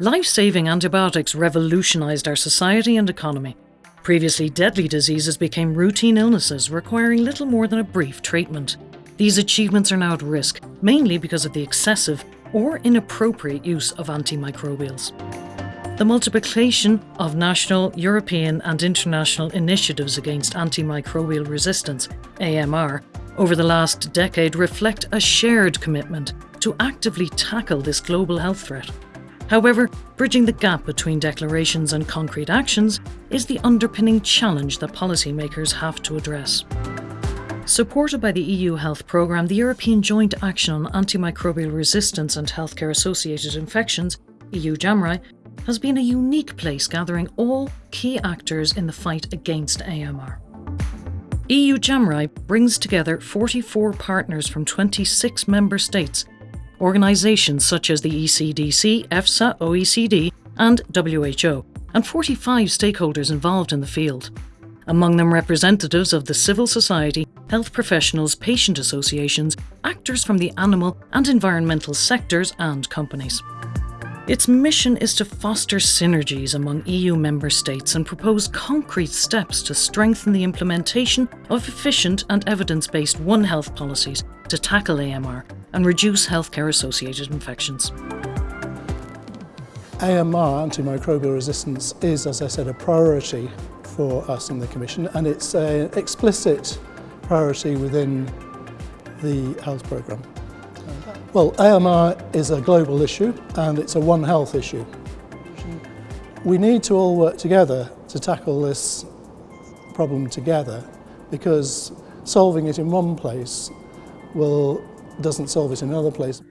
Life-saving antibiotics revolutionised our society and economy. Previously deadly diseases became routine illnesses requiring little more than a brief treatment. These achievements are now at risk, mainly because of the excessive or inappropriate use of antimicrobials. The multiplication of national, European and international initiatives against antimicrobial resistance, AMR, over the last decade reflect a shared commitment to actively tackle this global health threat. However, bridging the gap between declarations and concrete actions is the underpinning challenge that policymakers have to address. Supported by the EU Health Programme, the European Joint Action on Antimicrobial Resistance and Healthcare Associated Infections, EU JAMRAI, has been a unique place gathering all key actors in the fight against AMR. EU JAMRAI brings together 44 partners from 26 member states organisations such as the ECDC, EFSA, OECD and WHO, and 45 stakeholders involved in the field. Among them representatives of the civil society, health professionals, patient associations, actors from the animal and environmental sectors and companies. Its mission is to foster synergies among EU member states and propose concrete steps to strengthen the implementation of efficient and evidence-based One Health policies to tackle AMR and reduce healthcare associated infections. AMR, antimicrobial resistance, is, as I said, a priority for us in the Commission and it's an explicit priority within the health programme. Well, AMR is a global issue and it's a One Health issue. We need to all work together to tackle this problem together because solving it in one place will, doesn't solve it in another place.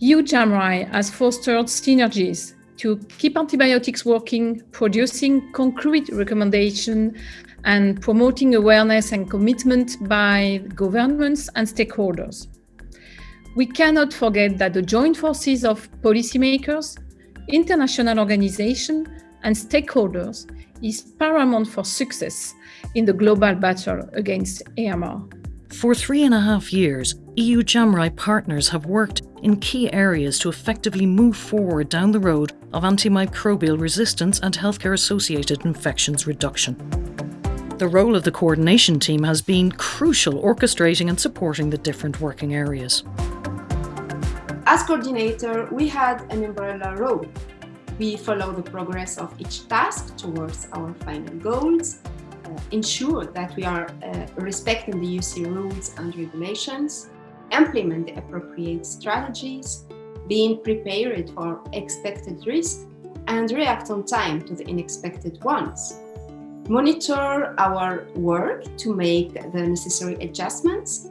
EU has fostered synergies to keep antibiotics working, producing concrete recommendations and promoting awareness and commitment by governments and stakeholders. We cannot forget that the joint forces of policymakers, international organizations and stakeholders is paramount for success in the global battle against AMR. For three and a half years, EU JAMRAI partners have worked in key areas to effectively move forward down the road of antimicrobial resistance and healthcare associated infections reduction. The role of the coordination team has been crucial orchestrating and supporting the different working areas. As coordinator, we had an umbrella role. We follow the progress of each task towards our final goals ensure that we are uh, respecting the UC rules and regulations, implement the appropriate strategies, being prepared for expected risks, and react on time to the unexpected ones. Monitor our work to make the necessary adjustments,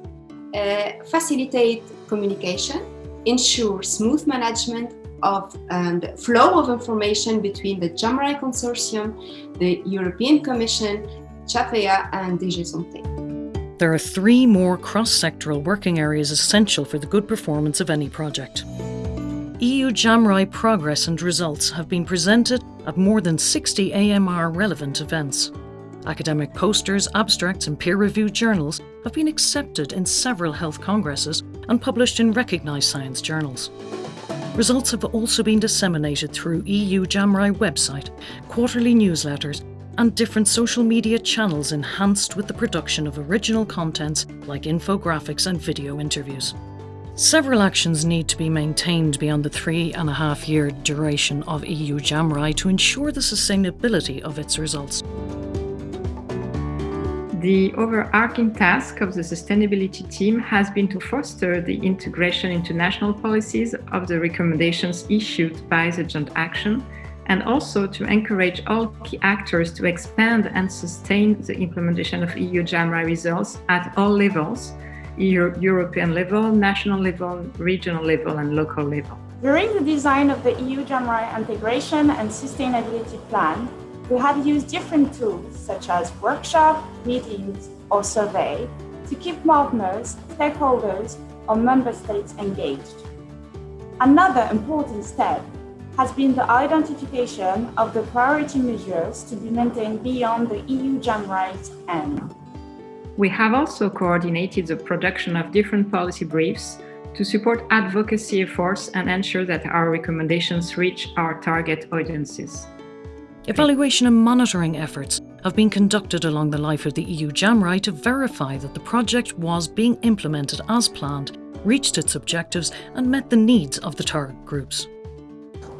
uh, facilitate communication, ensure smooth management of um, and flow of information between the JAMRAI Consortium, the European Commission CHAFEA and DG Santé. There are three more cross-sectoral working areas essential for the good performance of any project. EU JAMRAI progress and results have been presented at more than 60 AMR relevant events. Academic posters, abstracts and peer-reviewed journals have been accepted in several health congresses and published in recognised science journals. Results have also been disseminated through EU JAMRAI website, quarterly newsletters and different social media channels enhanced with the production of original contents like infographics and video interviews. Several actions need to be maintained beyond the three and a half year duration of EU JAMRAI to ensure the sustainability of its results. The overarching task of the sustainability team has been to foster the integration into national policies of the recommendations issued by the Joint Action and also to encourage all key actors to expand and sustain the implementation of EU JAMRAI results at all levels, EU, European level, national level, regional level and local level. During the design of the EU JAMRAI integration and sustainability plan, we have used different tools such as workshop, meetings or survey to keep partners, stakeholders or member states engaged. Another important step has been the identification of the priority measures to be maintained beyond the EU JAMRAI's end. We have also coordinated the production of different policy briefs to support advocacy efforts and ensure that our recommendations reach our target audiences. Evaluation and monitoring efforts have been conducted along the life of the EU JAMRAI to verify that the project was being implemented as planned, reached its objectives and met the needs of the target groups.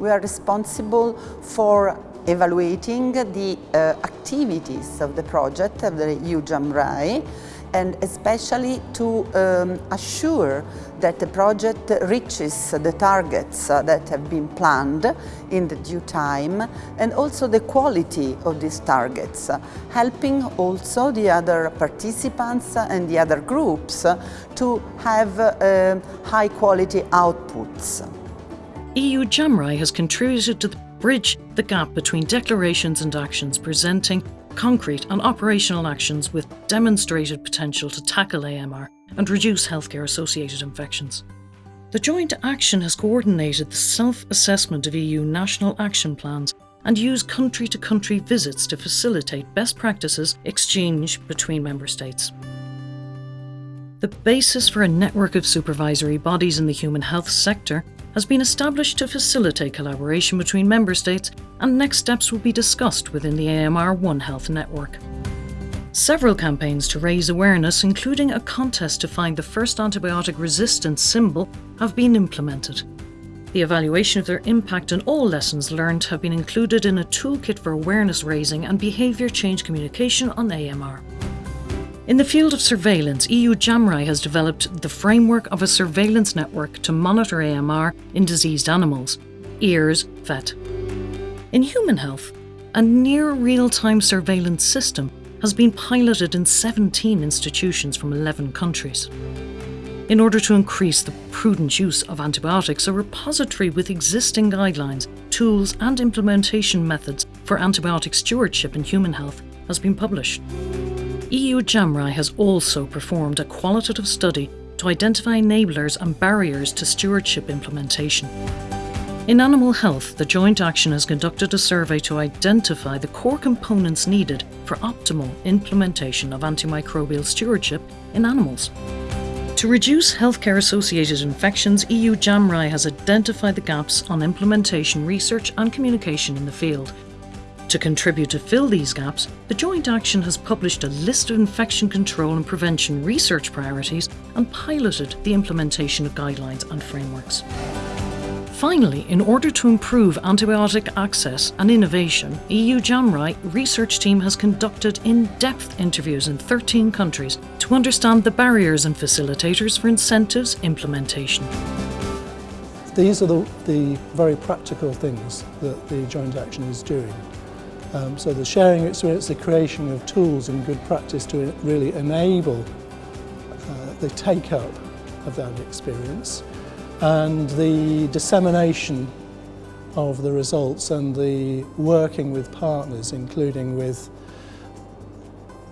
We are responsible for evaluating the uh, activities of the project of the EU JAMRAI and especially to um, assure that the project reaches the targets that have been planned in the due time and also the quality of these targets, helping also the other participants and the other groups to have uh, high quality outputs. EU JAMRAI has contributed to bridge the gap between declarations and actions presenting concrete and operational actions with demonstrated potential to tackle AMR and reduce healthcare associated infections. The joint action has coordinated the self assessment of EU national action plans and used country to country visits to facilitate best practices exchange between member states. The basis for a network of supervisory bodies in the human health sector has been established to facilitate collaboration between member states and next steps will be discussed within the AMR One Health network. Several campaigns to raise awareness, including a contest to find the first antibiotic resistance symbol, have been implemented. The evaluation of their impact and all lessons learned have been included in a toolkit for awareness raising and behaviour change communication on AMR. In the field of surveillance, EU JAMRAI has developed the framework of a surveillance network to monitor AMR in diseased animals, EARS VET. In human health, a near real-time surveillance system has been piloted in 17 institutions from 11 countries. In order to increase the prudent use of antibiotics, a repository with existing guidelines, tools and implementation methods for antibiotic stewardship in human health has been published. EU JAMRAI has also performed a qualitative study to identify enablers and barriers to stewardship implementation. In animal health, the joint action has conducted a survey to identify the core components needed for optimal implementation of antimicrobial stewardship in animals. To reduce healthcare associated infections, EU JAMRAI has identified the gaps on implementation research and communication in the field to contribute to fill these gaps, the Joint Action has published a list of infection control and prevention research priorities and piloted the implementation of guidelines and frameworks. Finally, in order to improve antibiotic access and innovation, EU JAMRAI research team has conducted in-depth interviews in 13 countries to understand the barriers and facilitators for incentives implementation. These are the, the very practical things that the joint action is doing. Um, so the sharing experience, the creation of tools and good practice to really enable uh, the take-up of that experience and the dissemination of the results and the working with partners, including with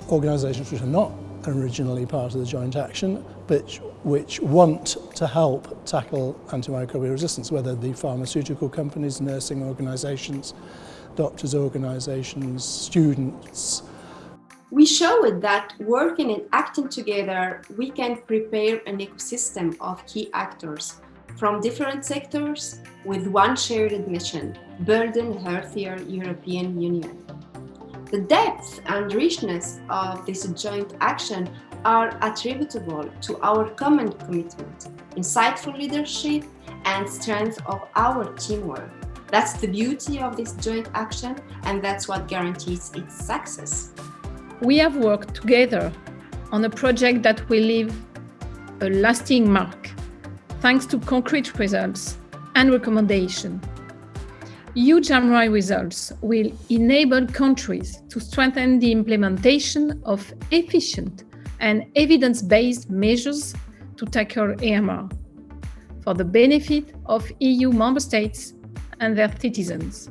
organisations which are not originally part of the joint action, but which want to help tackle antimicrobial resistance, whether the pharmaceutical companies, nursing organisations, doctors' organisations, students. We showed that working and acting together, we can prepare an ecosystem of key actors from different sectors with one shared mission, building a healthier European Union. The depth and richness of this joint action are attributable to our common commitment, insightful leadership, and strength of our teamwork. That's the beauty of this joint action and that's what guarantees its success. We have worked together on a project that will leave a lasting mark thanks to concrete results and recommendation. EU JAMRAI results will enable countries to strengthen the implementation of efficient and evidence-based measures to tackle AMR for the benefit of EU member states and their citizens.